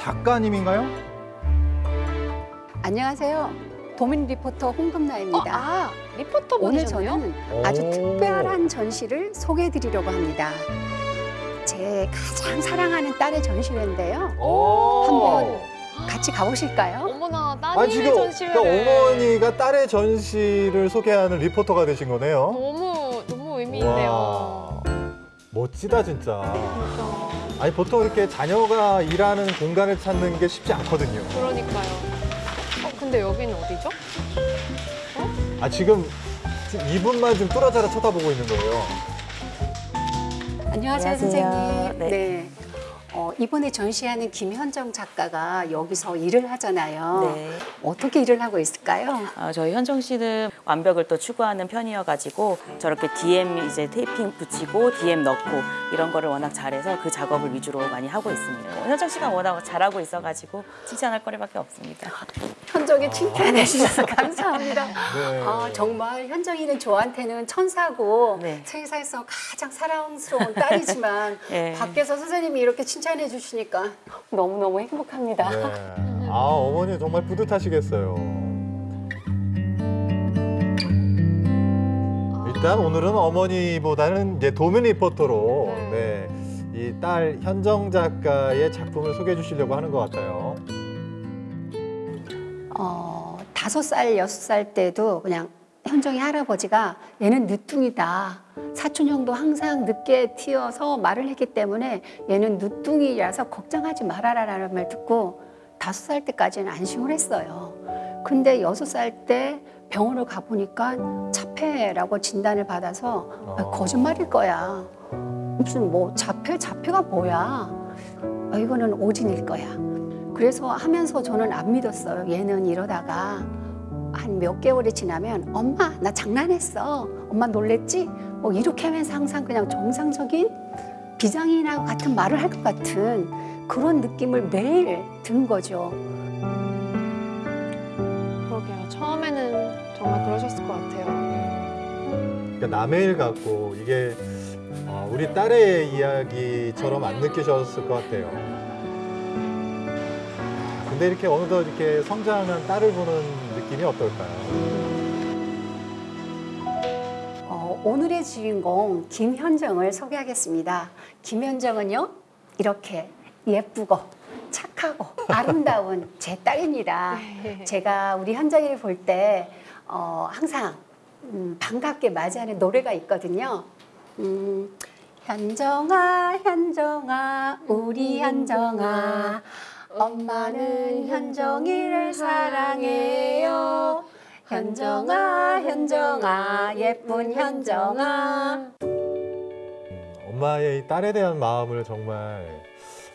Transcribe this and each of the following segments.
작가님인가요? 안녕하세요. 도민 리포터 홍금나입니다. 아, 리포터 오늘? 저는 아주 오. 특별한 전시를 소개해드리려고 합니다. 제 가장 사랑하는 딸의 전시회인데요. 오. 한번 같이 가보실까요? 어머나 아 따님의 지금 전시회를 그러니까 어머니가 딸의 전시를 소개하는 리포터가 되신 거네요. 너무 너무 의미 있네요. 와, 멋지다 진짜. 그러니까, 아니 보통 이렇게 자녀가 일하는 공간을 찾는 게 쉽지 않거든요. 그러니까요. 어, 근데 여기는 어디죠? 아 지금 지금 이분만 좀 뚫어져라 쳐다보고 있는 거예요. 안녕하세요, 안녕하세요. 선생님. 네. 어, 이번에 전시하는 김현정 작가가 여기서 일을 하잖아요. 네. 어떻게 일을 하고 있을까요? 어, 저희 현정 씨는 완벽을 또 추구하는 편이어가지고 저렇게 DM 이제 테이핑 붙이고 DM 넣고 이런 거를 워낙 잘해서 그 작업을 위주로 많이 하고 있습니다. 뭐 현정 씨가 워낙 잘하고 있어가지고 칭찬할 거리밖에 없습니다. 현정이 칭찬해 주셔서 감사합니다. 네. 아, 정말 현정이는 저한테는 천사고 네. 세상에서 가장 사랑스러운 딸이지만 네. 밖에서 선생님이 이렇게 칭 찬해 주시니까 너무너무 행복합니다. 네. 아 어머니 정말 뿌듯하시겠어요. 일단 오늘은 어머니보다는 이제 도민 리포터로 네. 이딸 현정 작가의 작품을 소개해 주시려고 하는 것 같아요. 어, 다섯 살, 여섯 살 때도 그냥 현정이 할아버지가 얘는 늦둥이다. 사촌 형도 항상 늦게 튀어서 말을 했기 때문에 얘는 늦둥이라서 걱정하지 말아라 라는 말 듣고 다섯 살 때까지는 안심을 했어요. 근데 여섯 살 때 병원을 가보니까 자폐라고 진단을 받아서 아, 어. 거짓말일 거야. 무슨 뭐 자폐, 자폐가 뭐야. 아, 이거는 오진일 거야. 그래서 하면서 저는 안 믿었어요. 얘는 이러다가 한 몇 개월이 지나면 엄마 나 장난했어. 엄마 놀랬지? 뭐 이렇게 하면서 항상 그냥 정상적인 비장이나 같은 말을 할 것 같은 그런 느낌을 매일 든 거죠. 그러게요. 처음에는 정말 그러셨을 것 같아요. 그러니까 남의 일 같고 이게 어, 우리 딸의 이야기처럼 안 느끼셨을 것 같아요. 근데 이렇게 어느덧 이렇게 성장한 딸을 보는 느낌이 어떨까요? 어, 오늘의 주인공 김현정을 소개하겠습니다. 김현정은요 이렇게 예쁘고 착하고 아름다운 제 딸입니다. 제가 우리 현정이를 볼때 어, 항상 음, 반갑게 맞이하는 노래가 있거든요. 음, 현정아, 현정아, 우리 현정아, 엄마는 현정이를 사랑해요. 현정아, 현정아, 예쁜 현정아. 음, 엄마의 이 딸에 대한 마음을 정말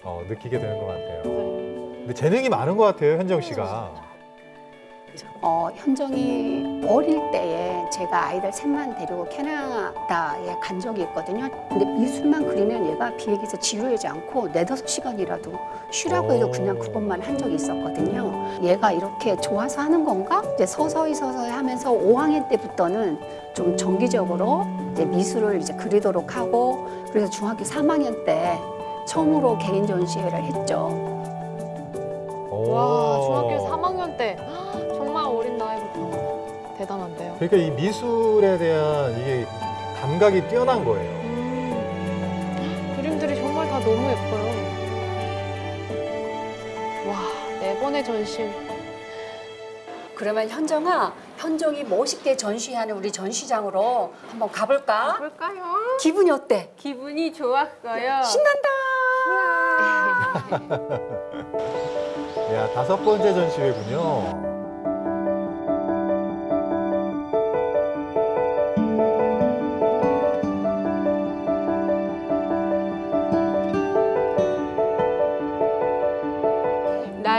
어, 느끼게 되는 것 같아요. 근데 재능이 많은 것 같아요, 현정 씨가. 어, 현정이 어릴 때에 제가 아이들 셋만 데리고 캐나다에 간 적이 있거든요. 근데 미술만 그리면 얘가 비행기에서 지루하지 않고 네다섯 시간이라도 쉬라고 해도 오. 그냥 그것만 한 적이 있었거든요. 얘가 이렇게 좋아서 하는 건가? 이제 서서히 서서히 하면서 5학년 때부터는 좀 정기적으로 이제 미술을 이제 그리도록 하고 그래서 중학교 3학년 때 처음으로 개인 전시회를 했죠. 오. 와, 중학교 3학년 때 대단한데요. 그러니까 이 미술에 대한 이게 감각이 뛰어난 거예요. 음, 그림들이 정말 다 너무 예뻐요. 와, 네 번의 전시. 그러면 현정아, 현정이 멋있게 전시하는 우리 전시장으로 한번 가볼까? 볼까요? 기분이 어때? 기분이 좋았어요. 신난다. 야, 다섯 번째 전시회군요.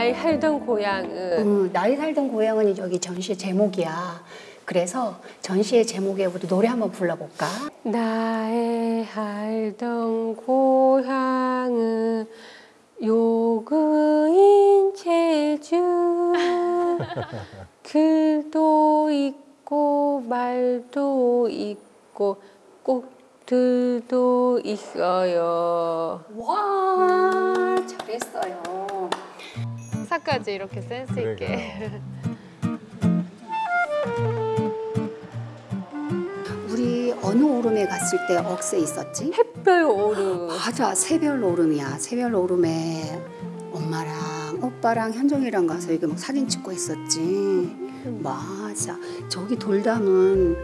나의 살던 고향은 음, 나이 살던 고향은 여기 전시의 제목이야. 그래서 전시의 제목에 우리 노래 한번 불러볼까? 나의 살던 고향은 요그인 제주 글도 있고 말도 있고 꽃들도 있어요. 와, 잘했어요. 행사까지 이렇게 센스 있게. 우리 어느 오름에 갔을 때 억새 있었지? 햇별 오름. 맞아. 새별 오름이야. 새별 오름에 엄마랑 오빠랑 현정이랑 가서 이게 막 사진 찍고 있었지. 맞아. 저기 돌담은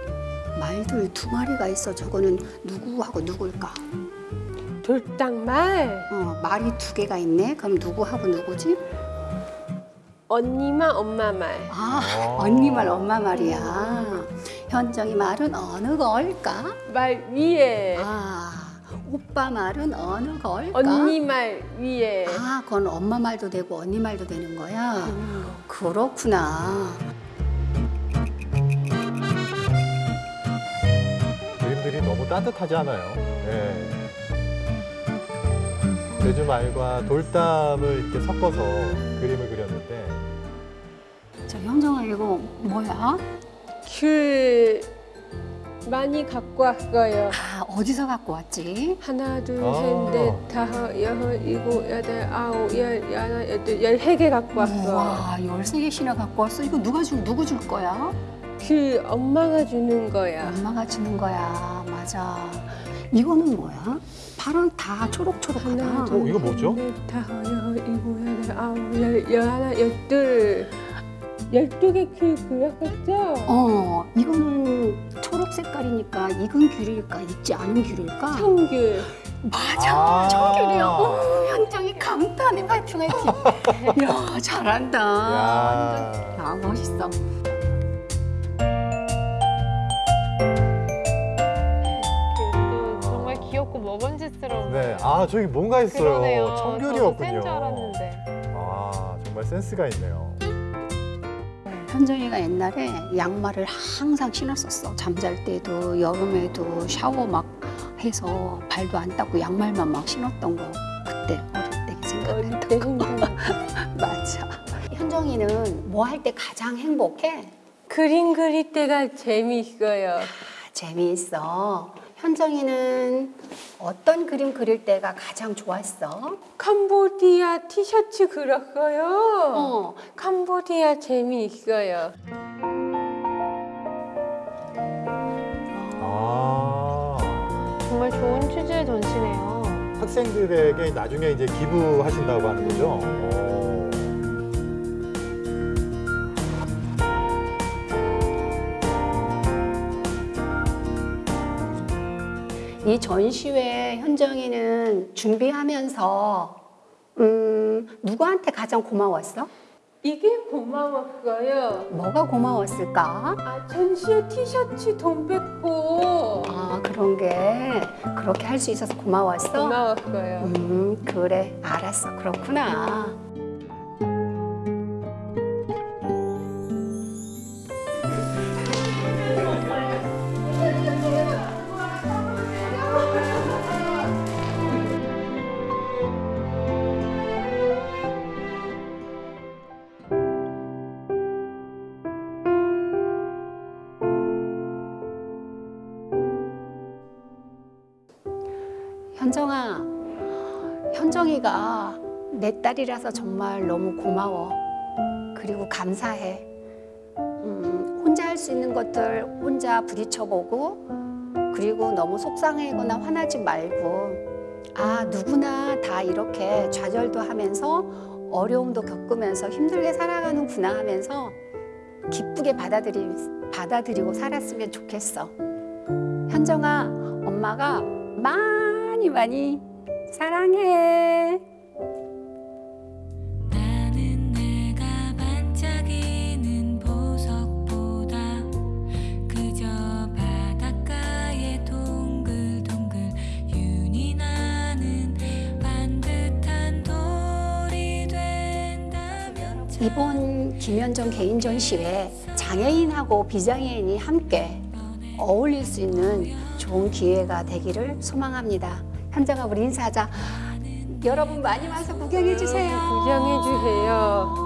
말들 두 마리가 있어. 저거는 누구하고 누굴까? 돌당말. 어 말이 두 개가 있네? 그럼 누구하고 누구지 언니만 엄마 말. 아 어. 언니 말 엄마 말이야 현정이 말은 어느 걸까 말 위에. 아 오빠 말은 어느 걸까 언니 말 위에. 아, 그건 엄마 말도 되고 언니 말도 되는 거야. 그렇구나. 그림들이 너무 따뜻하지 않아요? 네. 제주 말과 돌담을 이렇게 섞어서 그림을 그렸는데 저 이거 뭐야? 귤 많이 갖고 왔어요. 아, 어디서 갖고 왔지? 하나, 둘, 아. 셋, 넷, 다섯, 여섯, 일곱, 여덟, 아홉, 열, 열하나, 열둘, 열세 개 갖고 왔어. 와, 13개씩이나 갖고 왔어. 이거 누가 줄 누구 줄 거야? 귤 엄마가 주는 거야. 엄마가 주는 거야. 맞아. 이거는 뭐야? 발은 다 초록초록하다. 하나, 어, 둘, 이거 뭐죠? 셋, 넷, 다섯, 여섯, 일곱, 여덟, 아홉, 열, 열하나, 열둘. 열두 개귤 그렸었죠? 어, 이거는 초록 색깔이니까 익은 귤일까, 익지 않은 귤일까? 청귤. 맞아, 아. 청귤이야. 어, 현정이 감탄해, 파이팅, 파이팅. 야, 잘한다. 야. 야, 멋있어. 또 정말 귀엽고 먹은짓스러운. 네, 아 저기 뭔가 있어요. 그러네요. 청귤이었군요. 센줄 알았는데. 아 정말 센스가 있네요. 현정이가 옛날에 양말을 항상 신었었어. 잠잘 때도 여름에도 샤워 막 해서 발도 안 닦고 양말만 막 신었던 거. 그때 어릴 때때 거. 맞아. 현정이는 뭐 할 때 가장 행복해? 그림 그릴 때가 재미있어요. 아, 재미있어. 현정이는 어떤 그림 그릴 때가 가장 좋았어? 캄보디아 티셔츠 그렸어요. 어, 캄보디아 재미있어요. 아 정말 좋은 취지의 전시네요. 학생들에게 나중에 이제 기부하신다고 하는 거죠. 오. 이 전시회 현정이는 준비하면서 음, 누구한테 가장 고마웠어? 이게 고마웠어요. 뭐가 고마웠을까? 아 전시회 티셔츠 돈 뺏고 아 그런 게 그렇게 할 수 있어서 고마웠어? 고마웠어요. 음 그래 알았어 그렇구나 현정아 현정이가 내 딸이라서 정말 너무 고마워. 그리고 감사해. 음, 혼자 할 수 있는 것들 혼자 부딪혀보고 그리고 너무 속상해거나 화나지 말고 아 누구나 다 이렇게 좌절도 하면서 어려움도 겪으면서 힘들게 살아가는구나 하면서 기쁘게 받아들이, 받아들이고 살았으면 좋겠어. 현정아 엄마가 많이 많이 사랑해. 이번 김현정 개인 전 시회 장애인하고 비장애인이 함께 어울릴 수 있는 좋은 기회가 되기를 소망합니다. 우리 인사하자. 여러분 많이 와서 구경해 주세요. 구경해 주세요.